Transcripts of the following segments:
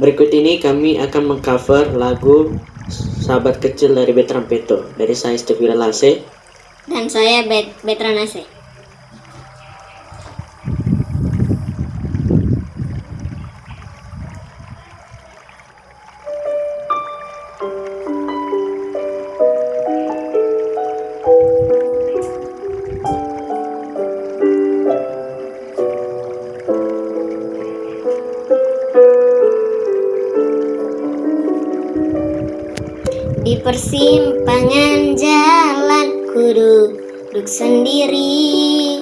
Berikut ini kami akan mengcover lagu Sahabat Kecil dari Betran Peto dari saya Stevie Lase. Dan saya Bet Betranase. Di persimpangan jalan ku duduk sendiri.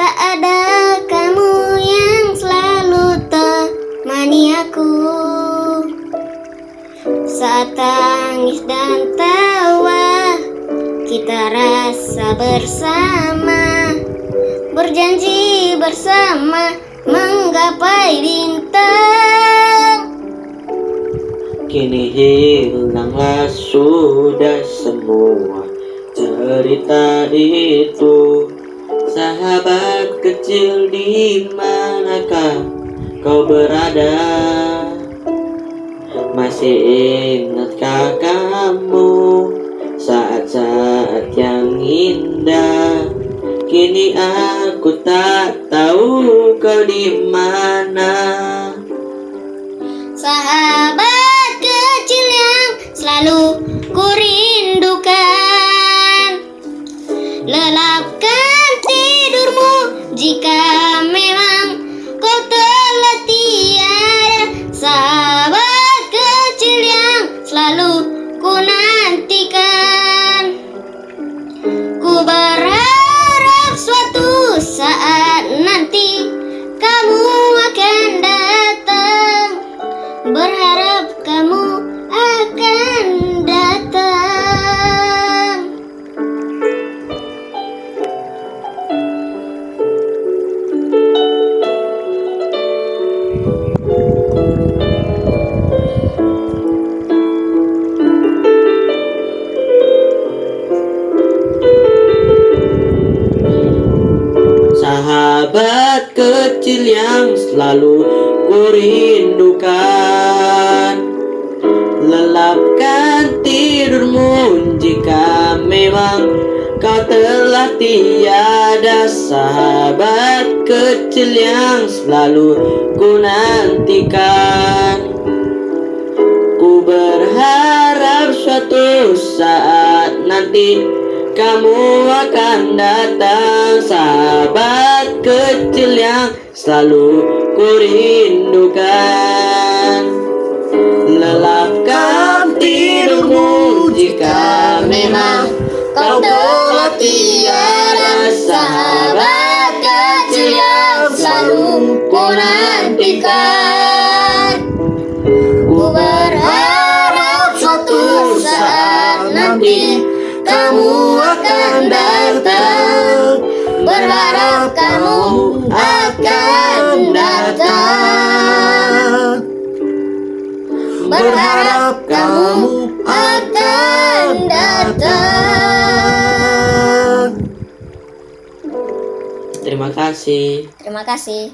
Tak ada kamu yang selalu temani aku. Saat tangis dan tawa Kita rasa bersama. Berjanji bersama Menggapai bintang Kini hilanglah sudah semua cerita itu. Sahabat kecil di manakah kau berada? Masih ingatkah kamu saat-saat yang indah? Kini aku tak tahu kau di mana. Sahabat kecil yang selalu kurindukan. Lelapkan tidurmu jika memang kau telah tiada Sahabat kecil yang selalu ku nantikan Ku berharap suatu saat nanti kamu akan datang Sahabat kecil yang selalu ku rindukan Berharap kamu akan datang. Terima kasih. Terima kasih